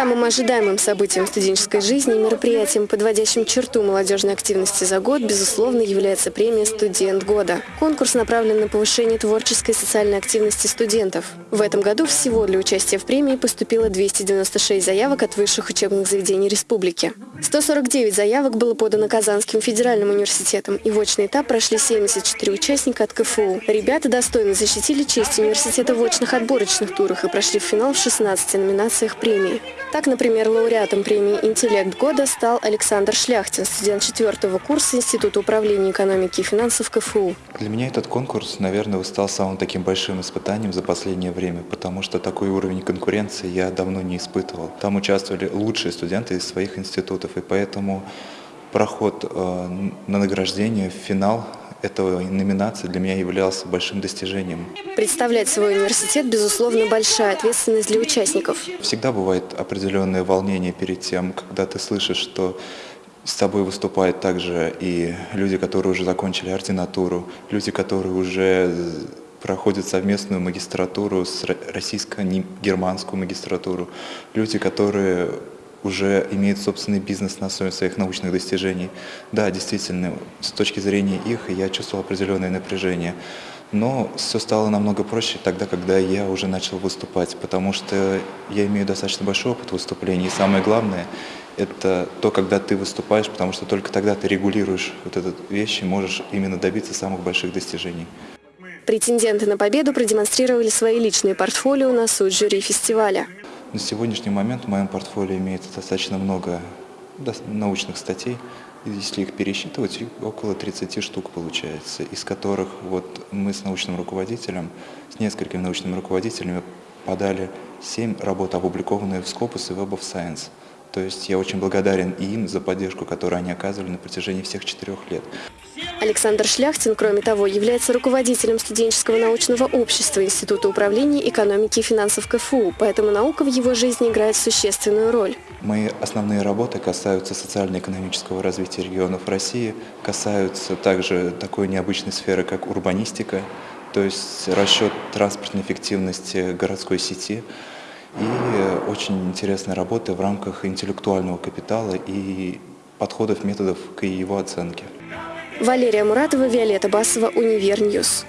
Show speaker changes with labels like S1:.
S1: Самым ожидаемым событием студенческой жизни и мероприятием, подводящим черту молодежной активности за год, безусловно, является премия «Студент года». Конкурс направлен на повышение творческой и социальной активности студентов. В этом году всего для участия в премии поступило 296 заявок от высших учебных заведений республики. 149 заявок было подано Казанским федеральным университетом, и в очный этап прошли 74 участника от КФУ. Ребята достойно защитили честь университета в очных отборочных турах и прошли в финал в 16 номинациях премии. Так, например, лауреатом премии «Интеллект года» стал Александр Шляхтин, студент четвертого курса Института управления экономики и финансов КФУ.
S2: Для меня этот конкурс, наверное, стал самым таким большим испытанием за последнее время, потому что такой уровень конкуренции я давно не испытывал. Там участвовали лучшие студенты из своих институтов, и поэтому проход э, на награждение в финал этого номинации для меня являлся большим достижением.
S1: Представлять свой университет, безусловно, большая ответственность для участников.
S2: Всегда бывает определенное волнение перед тем, когда ты слышишь, что с тобой выступают также и люди, которые уже закончили ординатуру, люди, которые уже проходят совместную магистратуру с российско-германскую магистратуру, люди, которые уже имеют собственный бизнес на основе своих научных достижений. Да, действительно, с точки зрения их я чувствовал определенное напряжение. Но все стало намного проще тогда, когда я уже начал выступать, потому что я имею достаточно большой опыт выступлений. И самое главное – это то, когда ты выступаешь, потому что только тогда ты регулируешь вот эту вещь и можешь именно добиться самых больших достижений.
S1: Претенденты на победу продемонстрировали свои личные портфолио на суд жюри фестиваля.
S2: На сегодняшний момент в моем портфолио имеется достаточно много научных статей. Если их пересчитывать, около 30 штук получается, из которых вот мы с научным руководителем, с несколькими научными руководителями подали 7 работ, опубликованные в Scopus и Web of Science. То есть я очень благодарен им за поддержку, которую они оказывали на протяжении всех четырех лет.
S1: Александр Шляхтин, кроме того, является руководителем студенческого научного общества Института управления экономики и финансов КФУ, поэтому наука в его жизни играет существенную роль.
S2: Мои основные работы касаются социально-экономического развития регионов России, касаются также такой необычной сферы, как урбанистика, то есть расчет транспортной эффективности городской сети, и очень интересная работа в рамках интеллектуального капитала и подходов, методов к его оценке.
S1: Валерия Муратова, Виолетта Басова, Универ News.